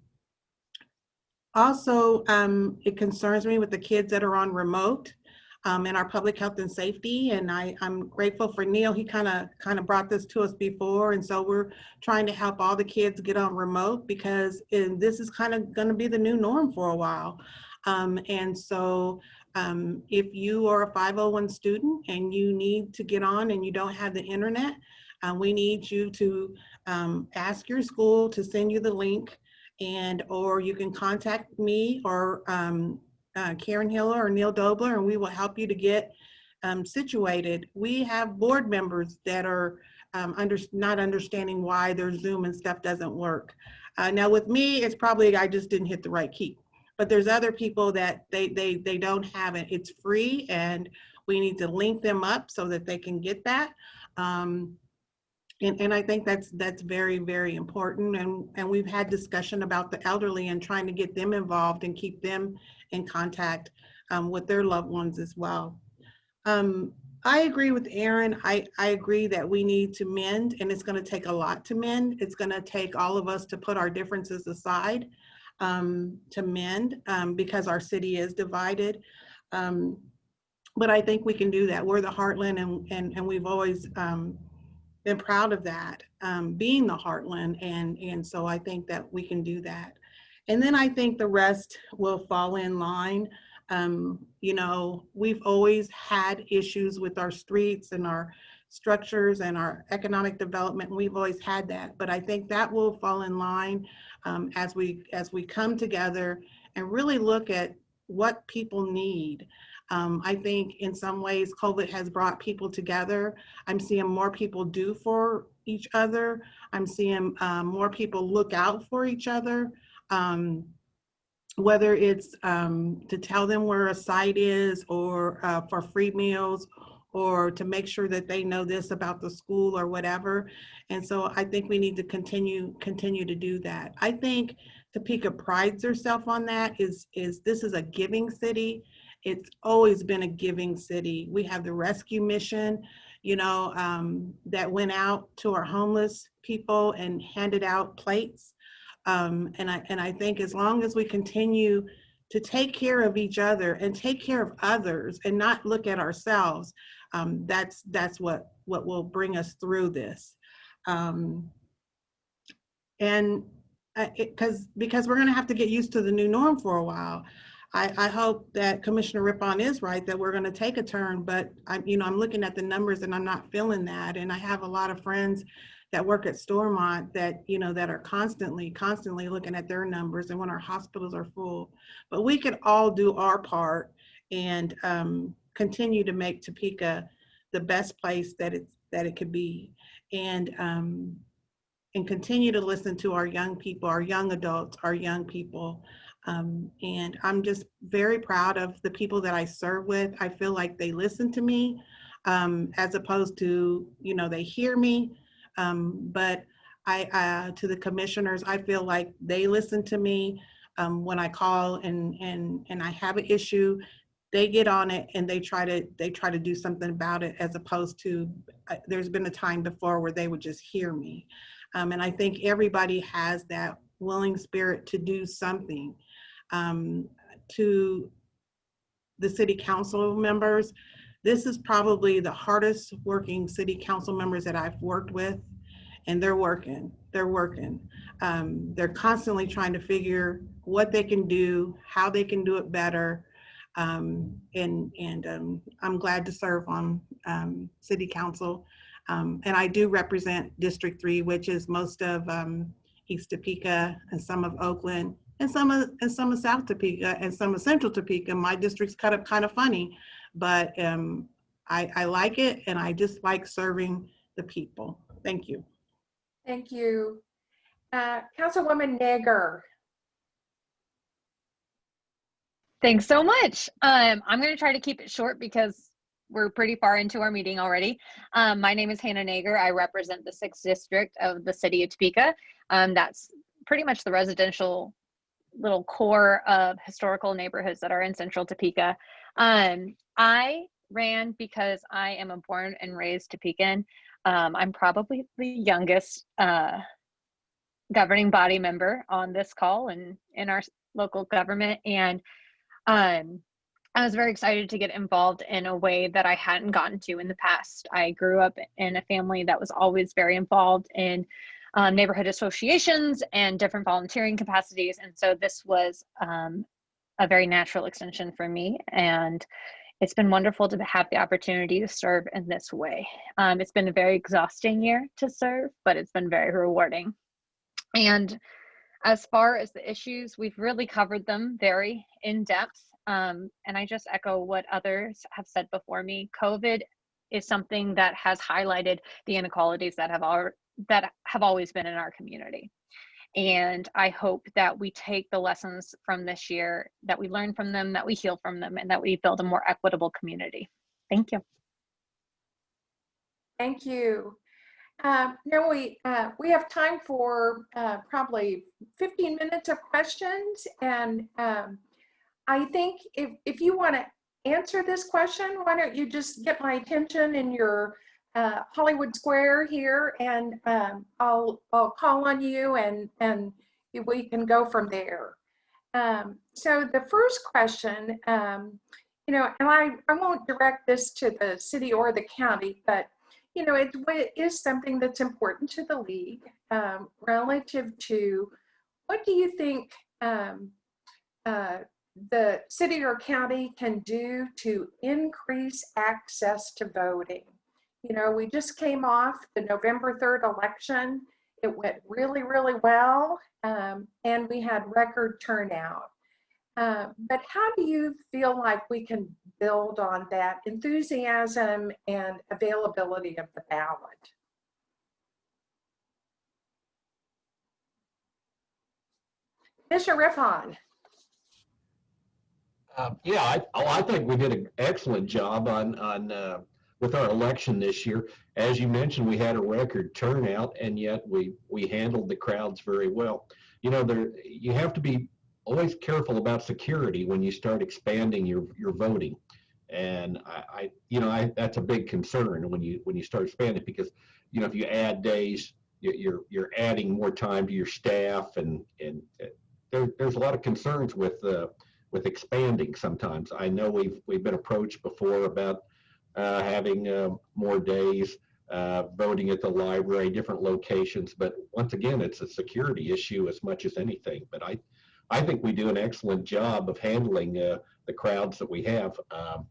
also, um, it concerns me with the kids that are on remote um, in our public health and safety. And I, I'm grateful for Neil. He kind of kind of brought this to us before. And so we're trying to help all the kids get on remote because this is kind of going to be the new norm for a while. Um, and so um, if you are a 501 student and you need to get on and you don't have the internet, uh, we need you to um, ask your school to send you the link and or you can contact me or um, uh, Karen Hiller or Neil Dobler, and we will help you to get um, situated. We have board members that are um, under, not understanding why their Zoom and stuff doesn't work. Uh, now with me, it's probably I just didn't hit the right key. But there's other people that they, they, they don't have it. It's free and we need to link them up so that they can get that. Um, and, and I think that's that's very, very important. And, and we've had discussion about the elderly and trying to get them involved and keep them in contact um, with their loved ones as well. Um, I agree with Aaron. I, I agree that we need to mend and it's gonna take a lot to mend. It's gonna take all of us to put our differences aside um, to mend um, because our city is divided. Um, but I think we can do that. We're the heartland and, and, and we've always um, been proud of that, um, being the heartland. And, and so I think that we can do that. And then I think the rest will fall in line. Um, you know, we've always had issues with our streets and our structures and our economic development. We've always had that, but I think that will fall in line um, as we as we come together and really look at what people need. Um, I think in some ways COVID has brought people together. I'm seeing more people do for each other. I'm seeing um, more people look out for each other. Um, whether it's um, to tell them where a site is or uh, for free meals or to make sure that they know this about the school or whatever. And so I think we need to continue continue to do that. I think Topeka prides herself on that is is this is a giving city. It's always been a giving city. We have the rescue mission, you know, um, that went out to our homeless people and handed out plates. Um, and I and I think as long as we continue to take care of each other and take care of others and not look at ourselves, um, that's that's what what will bring us through this. Um, and because because we're going to have to get used to the new norm for a while. I, I hope that Commissioner Riphahn is right that we're going to take a turn, but I'm you know I'm looking at the numbers and I'm not feeling that. And I have a lot of friends that work at Stormont that you know that are constantly constantly looking at their numbers and when our hospitals are full. But we could all do our part and um, continue to make Topeka the best place that it's that it could be. And um, and continue to listen to our young people, our young adults, our young people. Um, and I'm just very proud of the people that I serve with. I feel like they listen to me um, as opposed to, you know, they hear me. Um, but I, uh, to the commissioners, I feel like they listen to me um, when I call and, and, and I have an issue, they get on it and they try to, they try to do something about it as opposed to, uh, there's been a time before where they would just hear me. Um, and I think everybody has that willing spirit to do something. Um, to the city council members, this is probably the hardest working city council members that I've worked with and they're working, they're working. Um, they're constantly trying to figure what they can do, how they can do it better. Um, and and um, I'm glad to serve on um, city council. Um, and I do represent District 3, which is most of East Topeka and some of Oakland and some of and some of South Topeka and some of Central Topeka. My district's cut up kind of funny, but um, I, I like it and I just like serving the people. Thank you. Thank you. Uh, Councilwoman Naeger. Thanks so much. Um, I'm going to try to keep it short because we're pretty far into our meeting already. Um, my name is Hannah Naeger. I represent the 6th District of the City of Topeka. Um, that's pretty much the residential little core of historical neighborhoods that are in Central Topeka. Um, I ran because I am a born and raised Topekan. Um, I'm probably the youngest uh, governing body member on this call and in our local government. And um, I was very excited to get involved in a way that I hadn't gotten to in the past. I grew up in a family that was always very involved in um, neighborhood associations and different volunteering capacities. And so this was um, a very natural extension for me. And it's been wonderful to have the opportunity to serve in this way. Um, it's been a very exhausting year to serve, but it's been very rewarding. And as far as the issues, we've really covered them very in depth. Um, and I just echo what others have said before me. COVID is something that has highlighted the inequalities that have al- that have always been in our community. And I hope that we take the lessons from this year, that we learn from them, that we heal from them, and that we build a more equitable community. Thank you. Thank you. Uh, now we uh, we have time for uh, probably 15 minutes of questions, and um, I think if if you want to answer this question, why don't you just get my attention in your uh, Hollywood Square here, and um, I'll I'll call on you, and and we can go from there. Um, so the first question, um, you know, and I I won't direct this to the city or the county, but you know, it, it is something that's important to the league um, relative to what do you think um, uh, the city or county can do to increase access to voting? You know, we just came off the November 3rd election. It went really, really well, um, and we had record turnout. Uh, but how do you feel like we can build on that enthusiasm and availability of the ballot? Commissioner Riphahn. Um, yeah, I, oh, I think we did an excellent job on, on, uh, with our election this year. As you mentioned, we had a record turnout and yet we, we handled the crowds very well. You know, there, you have to be always careful about security when you start expanding your, your voting. And I, I you know, I, that's a big concern when you, when you start expanding because, you know, if you add days, you- you're, you're adding more time to your staff and, and there, there's a lot of concerns with, uh, with expanding sometimes. I know we've, we've been approached before about uh, having uh, more days, uh, voting at the library, different locations. But once again, it's a security issue as much as anything. But I, I think we do an excellent job of handling uh, the crowds that we have. Um,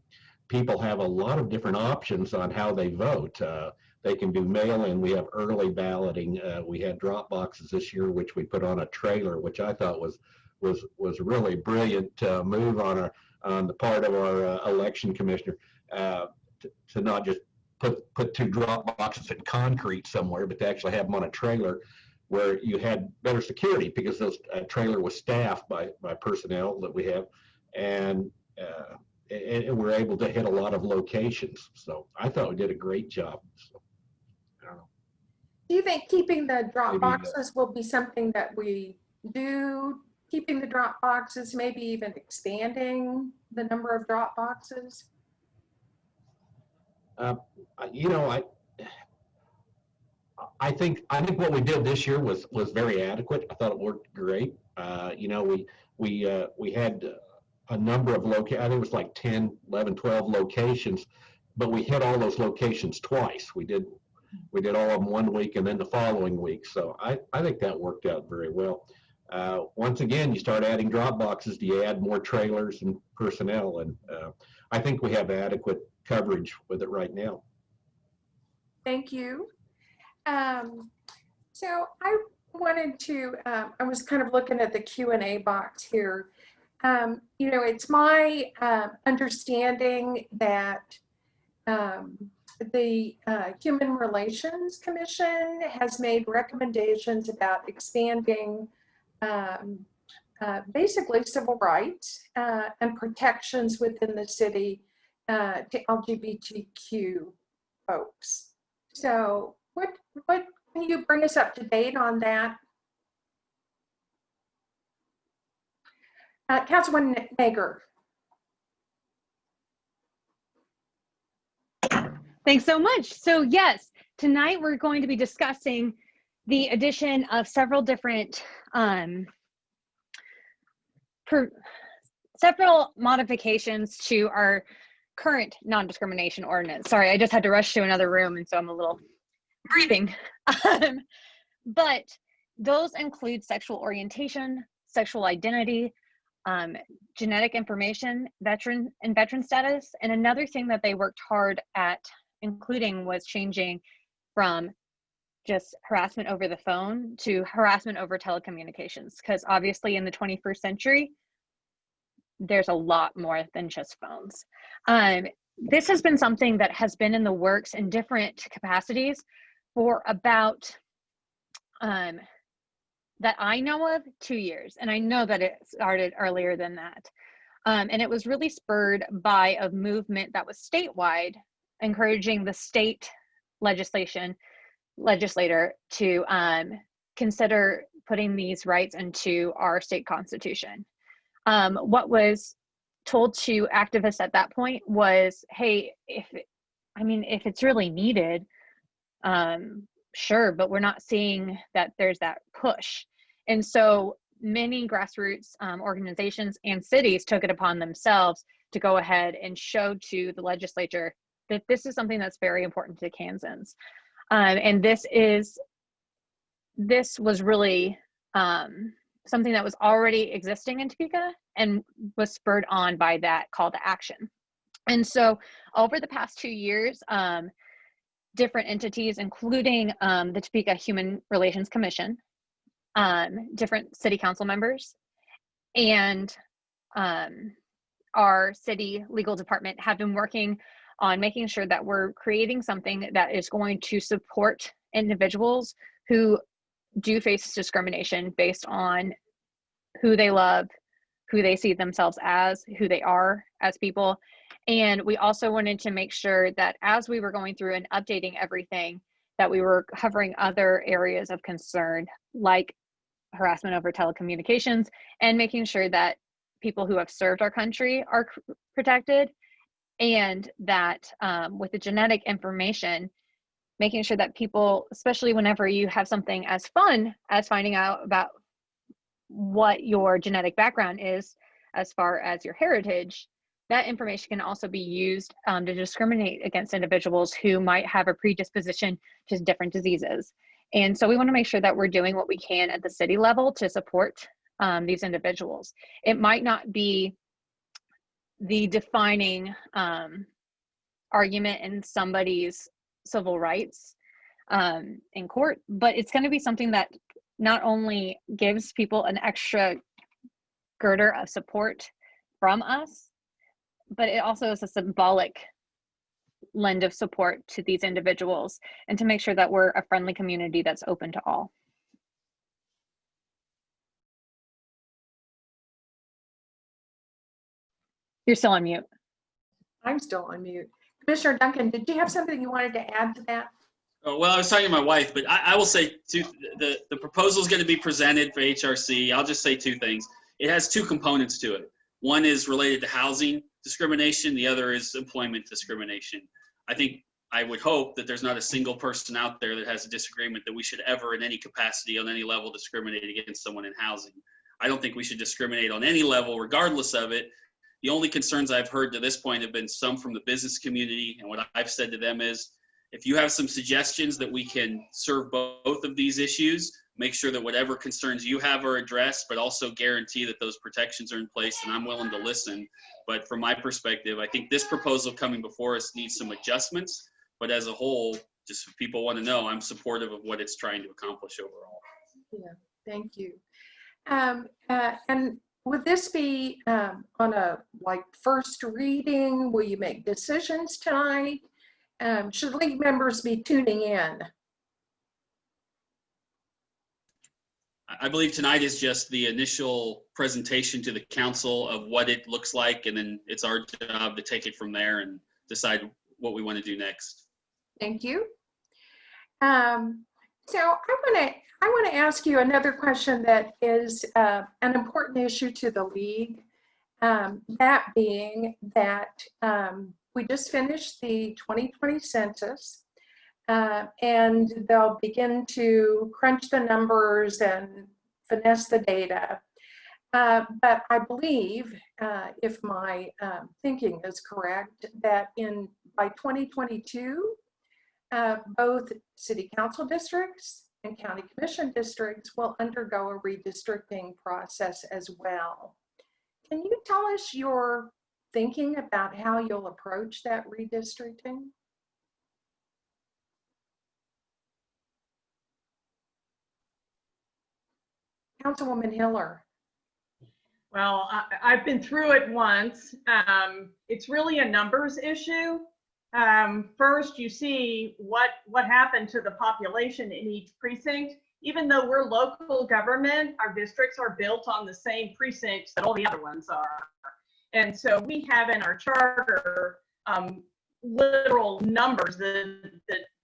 people have a lot of different options on how they vote. Uh, they can do mail-in. We have early balloting. We had drop boxes this year, which we put on a trailer, which I thought was was was really brilliant uh, move on our on the part of our uh, election commissioner uh, to, to not just put put two drop boxes in concrete somewhere, but to actually have them on a trailer where you had better security because those uh, trailer was staffed by by personnel that we have, and, uh, and and we're able to hit a lot of locations. So I thought we did a great job. So, I don't know. Do you think keeping the drop Maybe, uh, boxes will be something that we do? Keeping the drop boxes, maybe even expanding the number of drop boxes? Uh, you know, I, I think, I think what we did this year was, was very adequate. I thought it worked great. Uh, you know, we, we, uh, we had a number of loca, I think it was like 10, 11, 12 locations, but we hit all those locations twice. We did, we did all of them one week and then the following week. So I, I think that worked out very well. Uh, once again, you start adding drop boxes, do you add more trailers and personnel? And, uh, I think we have adequate coverage with it right now. Thank you. Um, so I wanted to, um, I was kind of looking at the Q and A box here. Um, you know, it's my uh, understanding that um, the uh, Human Relations Commission has made recommendations about expanding um, uh, basically civil rights uh, and protections within the city uh, to LGBTQ folks. So what, what, can you bring us up to date on that? Uh, Councilwoman Naeger. Thanks so much. So yes, tonight we're going to be discussing the addition of several different um, per, several modifications to our current non-discrimination ordinance. Sorry, I just had to rush to another room and so I'm a little breathing. <laughs> Um, but those include sexual orientation, sexual identity, um, genetic information, veteran and veteran status. And another thing that they worked hard at including was changing from just harassment over the phone to harassment over telecommunications. Because obviously in the 21st century, there's a lot more than just phones. Um, this has been something that has been in the works in different capacities for about um, that I know of two years. And I know that it started earlier than that. Um, and it was really spurred by a movement that was statewide, encouraging the state legislation legislator to um, consider putting these rights into our state constitution. Um, what was told to activists at that point was, hey, if I mean, if it's really needed, um, sure, but we're not seeing that there's that push. And so many grassroots um, organizations and cities took it upon themselves to go ahead and show to the legislature that this is something that's very important to Kansans. Um, and this is, this was really um, something that was already existing in Topeka and was spurred on by that call to action. And so over the past two years, um, different entities, including um, the Topeka Human Relations Commission, um, different city council members, and um, our city legal department have been working on making sure that we're creating something that is going to support individuals who do face discrimination based on who they love, who they see themselves as, who they are as people. And we also wanted to make sure that as we were going through and updating everything, that we were covering other areas of concern like harassment over telecommunications and making sure that people who have served our country are protected and that um, with the genetic information making sure that people especially whenever you have something as fun as finding out about what your genetic background is as far as your heritage that information can also be used um, to discriminate against individuals who might have a predisposition to different diseases. And so we want to make sure that we're doing what we can at the city level to support um, these individuals. It might not be the defining um, argument in somebody's civil rights um, in court, but it's going to be something that not only gives people an extra girder of support from us, but it also is a symbolic lend of support to these individuals and to make sure that we're a friendly community that's open to all. You're still on mute. I'm still on mute. Commissioner Duncan, did you have something you wanted to add to that? Oh, well, I was talking to my wife, but I, I will say two, the, the proposal is going to be presented for HRC. I'll just say two things. It has two components to it. One is related to housing discrimination. The other is employment discrimination. I think, I would hope that there's not a single person out there that has a disagreement that we should ever in any capacity on any level discriminate against someone in housing. I don't think we should discriminate on any level regardless of it. The only concerns I've heard to this point have been some from the business community. And what I've said to them is, if you have some suggestions that we can serve both of these issues, make sure that whatever concerns you have are addressed, but also guarantee that those protections are in place. And I'm willing to listen. But from my perspective, I think this proposal coming before us needs some adjustments. But as a whole, just if people want to know, I'm supportive of what it's trying to accomplish overall. Yeah, Thank you. Um, uh, and would this be, um, on a, like, first reading? Will you make decisions tonight? Um, should league members be tuning in? I- believe tonight is just the initial presentation to the council of what it looks like, and then it's our job to take it from there and decide what we want to do next. Thank you. Um, so I want to I want to ask you another question that is uh, an important issue to the league. Um, that being that um, we just finished the 2020 census, uh, and they'll begin to crunch the numbers and finesse the data. Uh, but I believe, uh, if my um, thinking is correct, that in by 2022, uh, both city council districts and county commission districts will undergo a redistricting process as well. Can you tell us your thinking about how you'll approach that redistricting? Councilwoman Hiller. Well, I, I've been through it once. Um, it's really a numbers issue. Um, first, you see what what happened to the population in each precinct. Even though we're local government, our districts are built on the same precincts that all the other ones are. And so we have in our charter um, literal numbers. The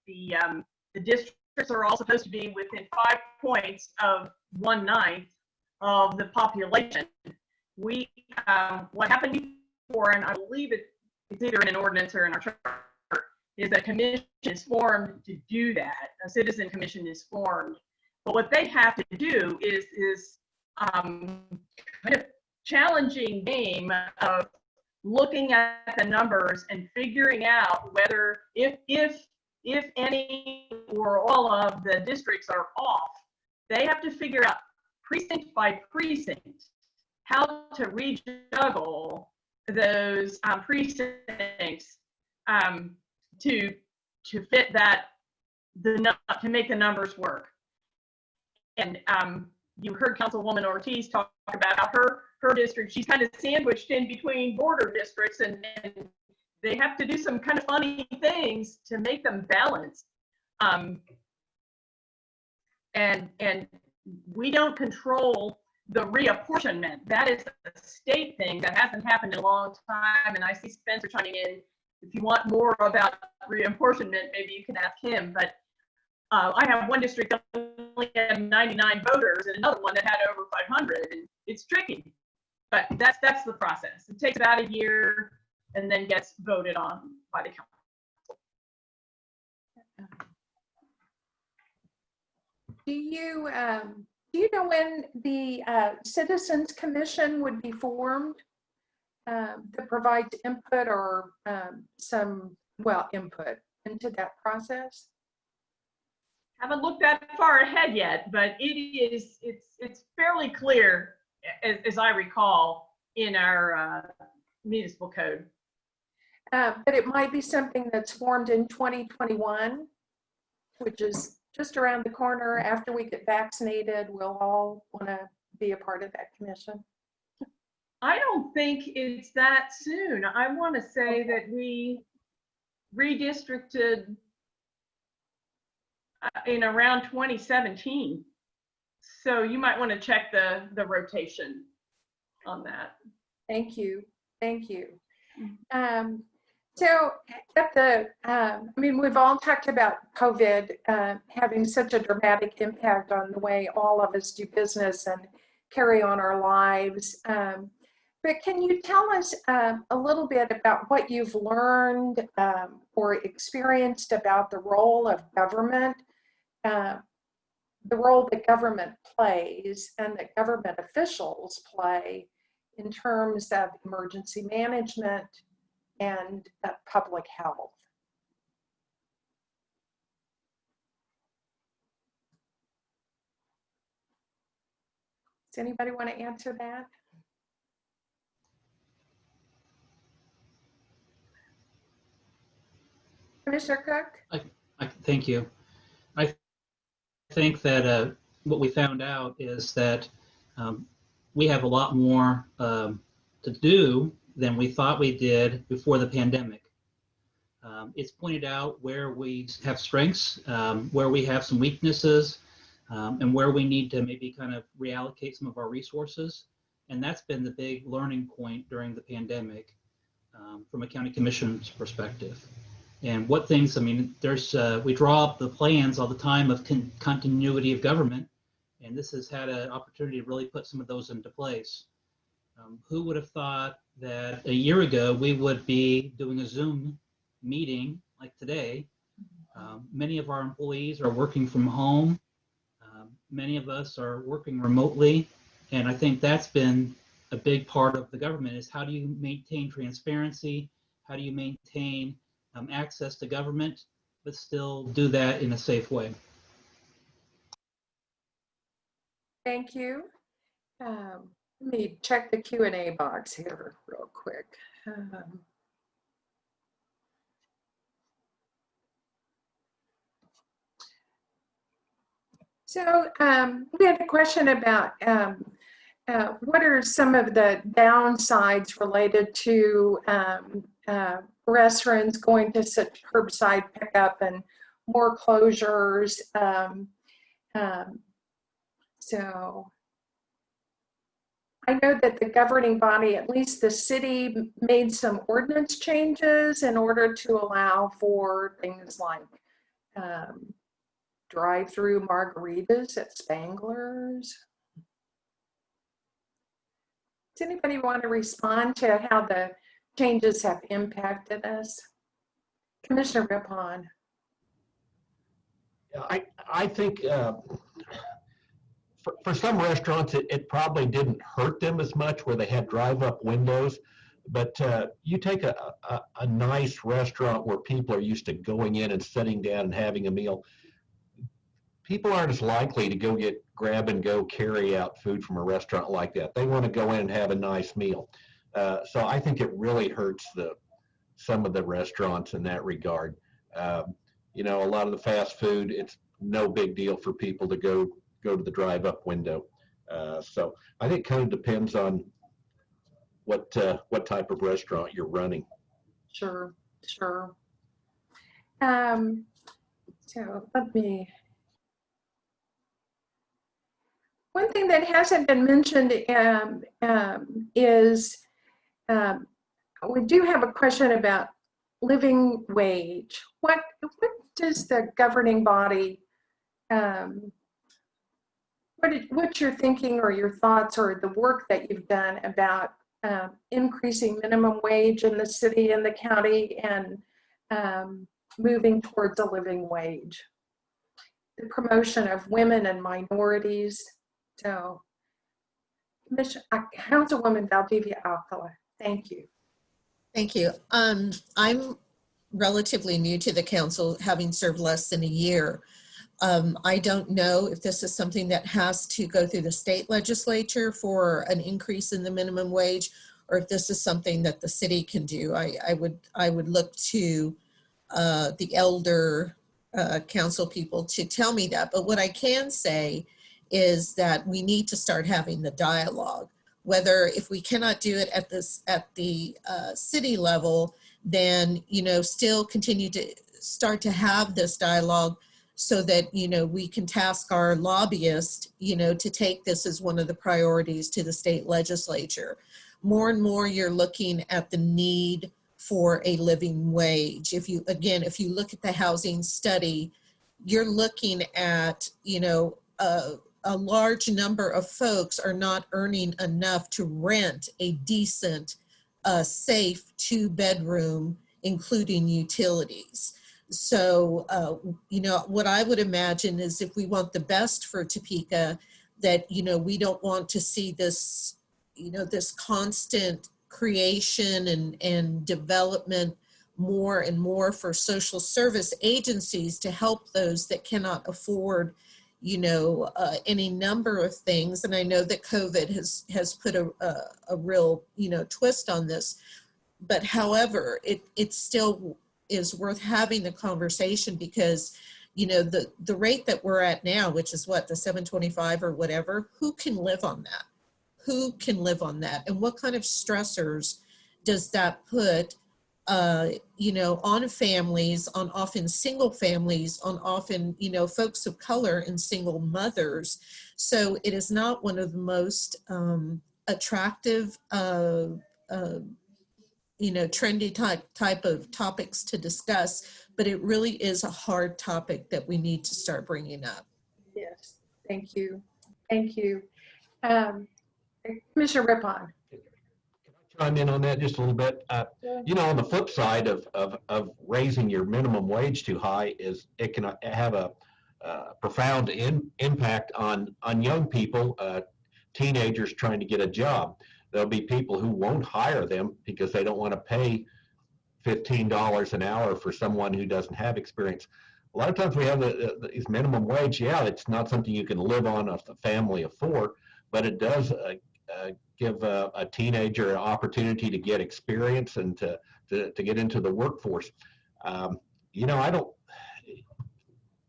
the, um, the districts are all supposed to be within five points of one ninth of the population. We um, what happened before, and I believe it, either in an ordinance or in our charter, is a commission is formed to do that. A citizen commission is formed. But what they have to do is is um, kind of challenging game of looking at the numbers and figuring out whether if if if any or all of the districts are off, they have to figure out precinct by precinct how to rejuggle those um, precincts um, to to fit that the to make the numbers work. And um, you heard Councilwoman Ortiz talk about her her district, she's kind of sandwiched in between border districts and, and they have to do some kind of funny things to make them balanced. Um, and, and we don't control the reapportionment. That is a state thing that hasn't happened in a long time. And I see Spencer chiming in. If you want more about reapportionment, maybe you can ask him. But uh, I have one district that only had 99 voters and another one that had over 500. And it's tricky, but that's that's the process. It takes about a year and then gets voted on by the council. Do you, um, do you know when the uh, Citizens Commission would be formed? um, That provides input or um, some, well, input into that process? Haven't looked that far ahead yet, but it is it's it's fairly clear as, as I recall in our uh, municipal code. Uh, But it might be something that's formed in 2021, which is just around the corner. After we get vaccinated, we'll all want to be a part of that commission. I don't think it's that soon. I want to say that we redistricted uh, in around 2017. So you might want to check the, the rotation on that. Thank you, thank you. Um, So at the, um, I mean, we've all talked about COVID uh, having such a dramatic impact on the way all of us do business and carry on our lives. Um, But can you tell us um, a little bit about what you've learned um, or experienced about the role of government, uh, the role that government plays and that government officials play in terms of emergency management and uh, public health. Does anybody want to answer that? Commissioner Cook? I, thank you. I think that uh, what we found out is that um, we have a lot more um, to do than we thought we did before the pandemic. Um, it's pointed out where we have strengths, um, where we have some weaknesses, um, and where we need to maybe kind of reallocate some of our resources. And that's been the big learning point during the pandemic um, from a county commission's perspective. And what things, I mean, there's, uh, we draw up the plans all the time of con- continuity of government. And this has had an opportunity to really put some of those into place. Um, who would have thought that a year ago we would be doing a Zoom meeting like today? Um, many of our employees are working from home. Um, many of us are working remotely. And I think that's been a big part of the government is how do you maintain transparency? How do you maintain um, access to government, but still do that in a safe way? Thank you. Um, Let me check the Q and A box here real quick. Um, So um, we had a question about um, uh, what are some of the downsides related to um, uh, restaurants going to such curbside pickup and more closures? Um, um, so I know that the governing body, at least the city, made some ordinance changes in order to allow for things like um, drive-through margaritas at Spangler's. Does anybody want to respond to how the changes have impacted us? Commissioner Riphahn. I, I think uh, for, for some restaurants, it, it probably didn't hurt them as much where they had drive-up windows. But uh, you take a, a, a nice restaurant where people are used to going in and sitting down and having a meal. People aren't as likely to go get grab and go carry out food from a restaurant like that. They want to go in and have a nice meal. Uh, so I think it really hurts the some of the restaurants in that regard. Um, you know, a lot of the fast food, it's no big deal for people to go go to the drive-up window. Uh, so I think kind of depends on what, uh, what type of restaurant you're running. Sure, sure. Um, so let me. One thing that hasn't been mentioned um, um, is um, we do have a question about living wage. What what does the governing body um, what did, what's your thinking or your thoughts or the work that you've done about um, increasing minimum wage in the city and the county and um, moving towards a living wage. The promotion of women and minorities. So, uh, Councilwoman Valdivia Alcala, thank you. Thank you. Um, I'm relatively new to the council, having served less than a year. Um, I don't know if this is something that has to go through the state legislature for an increase in the minimum wage, or if this is something that the city can do. I, I would, I would look to uh, the elder uh, council people to tell me that. But what I can say is that we need to start having the dialogue. Whether if we cannot do it at this at the uh, city level, then you know still continue to start to have this dialogue so that you know we can task our lobbyist you know to take this as one of the priorities to the state legislature. More and more you're looking at the need for a living wage. If you again if you look at the housing study you're looking at you know a, large number of folks are not earning enough to rent a decent uh, safe two bedroom including utilities so, uh, you know, what I would imagine is if we want the best for Topeka, that, you know, we don't want to see this, you know, this constant creation and, and development more and more for social service agencies to help those that cannot afford, you know, uh, any number of things. And I know that COVID has, has put a, a, a real, you know, twist on this. But however, it, it's still is worth having the conversation because you know the the rate that we're at now which is what the 725 or whatever who can live on that? Who can live on that? And what kind of stressors does that put uh you know on families on often single families on often you know folks of color and single mothers? So it is not one of the most um attractive uh, uh you know, trendy type, type of topics to discuss, but it really is a hard topic that we need to start bringing up. Yes, thank you. Thank you. Um, Commissioner Riphahn. Can I chime in on that just a little bit. Uh, you know, on the flip side of, of, of raising your minimum wage too high is it can have a uh, profound in, impact on, on young people, uh, teenagers trying to get a job there'll be people who won't hire them because they don't want to pay $15 an hour for someone who doesn't have experience. A lot of times we have the, the, these minimum wage. Yeah, it's not something you can live on a family of four, but it does uh, uh, give a, a, teenager an opportunity to get experience and to, to, to get into the workforce. Um, you know, I don't,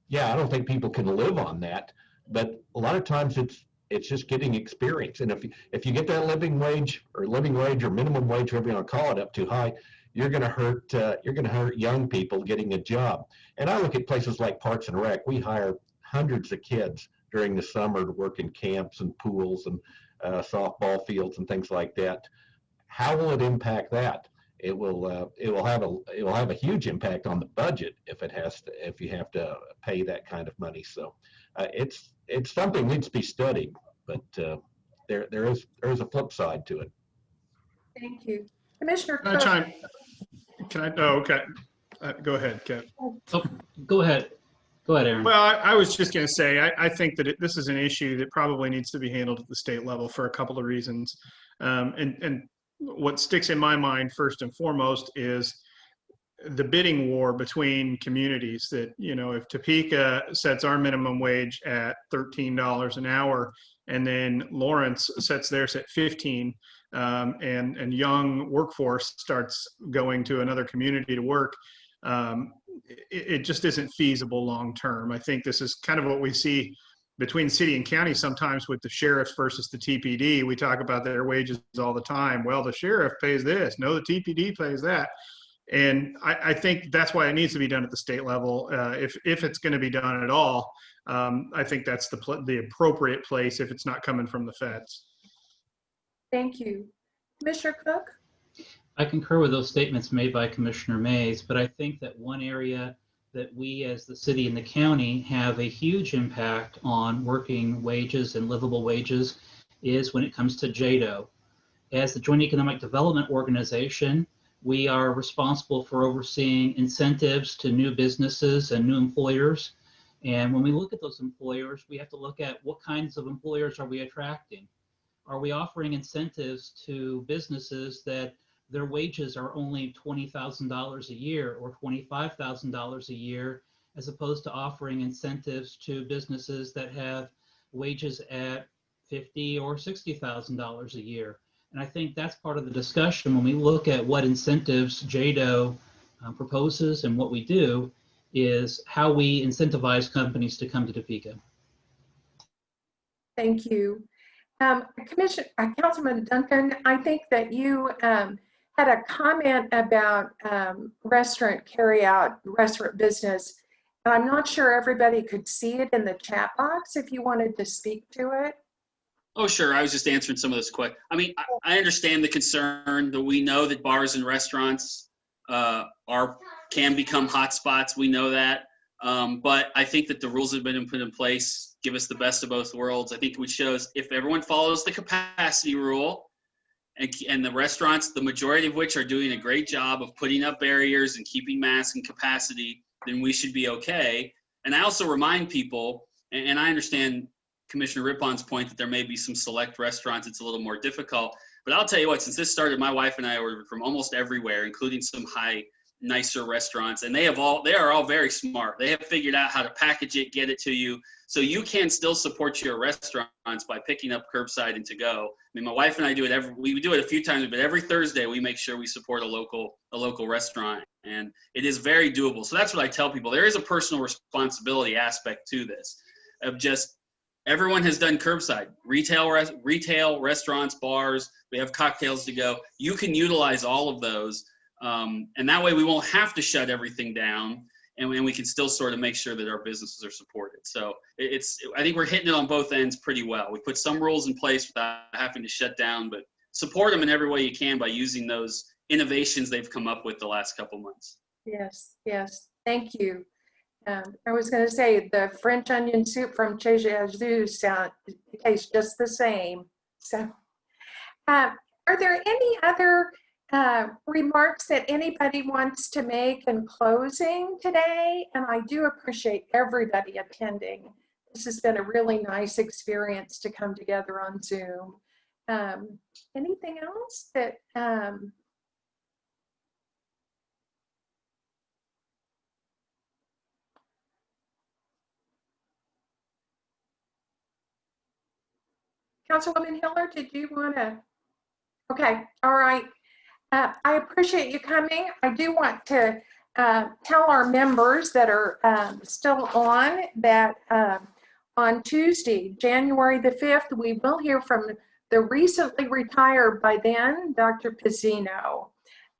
yeah, I don't think people can live on that, but a lot of times it's it's just getting experience. And if if you get that living wage or living wage or minimum wage, whatever you want to call it, up too high, you're going to hurt uh, you're going to hurt young people getting a job. And I look at places like Parks and Rec. We hire hundreds of kids during the summer to work in camps and pools and uh, softball fields and things like that. How will it impact that? It will uh, it will have a it will have a huge impact on the budget if it has to if you have to pay that kind of money. So uh, it's it's something needs to be studied, but uh, there there is there is a flip side to it. Thank you, Commissioner. Can I chime? Can I? Oh, okay. Uh, go ahead, Kev. Oh, go ahead. Go ahead, Aaron. Well, I, I was just going to say, I, I think that it, this is an issue that probably needs to be handled at the state level for a couple of reasons. Um, and, and what sticks in my mind first and foremost is the bidding war between communities that you know if topeka sets our minimum wage at $13 an hour and then lawrence sets theirs at 15 um, and and young workforce starts going to another community to work um, it, it, just isn't feasible long term i think this is kind of what we see between city and county, sometimes with the sheriffs versus the TPD, we talk about their wages all the time. Well, the sheriff pays this. No, the TPD pays that. And I, I think that's why it needs to be done at the state level. Uh, if, if it's going to be done at all, um, I think that's the, pl- the appropriate place if it's not coming from the feds. Thank you. Commissioner Cook? I concur with those statements made by Commissioner Mays, but I think that one area that we as the city and the county have a huge impact on working wages and livable wages is when it comes to JEDO. As the Joint Economic Development Organization, we are responsible for overseeing incentives to new businesses and new employers. And when we look at those employers, we have to look at what kinds of employers are we attracting? Are we offering incentives to businesses that their wages are only $20,000 a year or $25,000 a year, as opposed to offering incentives to businesses that have wages at fifty or $60,000 a year? And I think that's part of the discussion when we look at what incentives JEDO uh, proposes and what we do is how we incentivize companies to come to Topeka. Thank you. Um, Commissioner, uh, Councilman Duncan, I think that you um, had a comment about um, restaurant carryout, restaurant business. And I'm not sure everybody could see it in the chat box if you wanted to speak to it. Oh, sure. I was just answering some of those quick. I mean, I, I understand the concern that we know that bars and restaurants uh, are can become hotspots. We know that. Um, but I think that the rules that have been put in place give us the best of both worlds. I think which shows if everyone follows the capacity rule and, and the restaurants, the majority of which are doing a great job of putting up barriers and keeping masks and capacity, then we should be okay. And I also remind people, and, and I understand Commissioner Riphahn's point that there may be some select restaurants it's a little more difficult. But I'll tell you what, since this started, my wife and I ordered from almost everywhere, including some high, nicer restaurants, and they have all they are all very smart. They have figured out how to package it, get it to you, so you can still support your restaurants by picking up curbside and to go. I mean, my wife and I do it every we do it a few times, but every Thursday we make sure we support a local a local restaurant, and it is very doable. So that's what I tell people. There is a personal responsibility aspect to this, of just everyone has done curbside retail res- retail restaurants bars we have cocktails to go. You can utilize all of those um, and that way we won't have to shut everything down and, we- and we can still sort of make sure that our businesses are supported. So it- it's i think we're hitting it on both ends pretty well. We put some rules in place without having to shut down but support them in every way you can by using those innovations they've come up with the last couple months. Yes, yes, thank you. Um, I was going to say the French onion soup from Chez Yasu sound tastes just the same. So, uh, are there any other uh, remarks that anybody wants to make in closing today? And I do appreciate everybody attending. This has been a really nice experience to come together on Zoom. Um, anything else that um, Councilwoman Hiller, did you want to? Okay, all right. Uh, I appreciate you coming. I do want to uh, tell our members that are um, still on that um, on Tuesday, January the 5th, we will hear from the recently retired by then, Dr. Pezzino.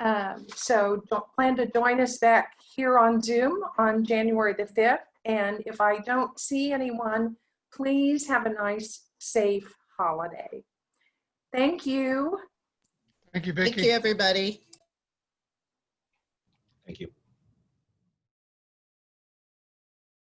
Um, so plan to join us back here on Zoom on January the 5th. And if I don't see anyone, please have a nice, safe holiday. Thank you. Thank you, Thank you, everybody. Thank you.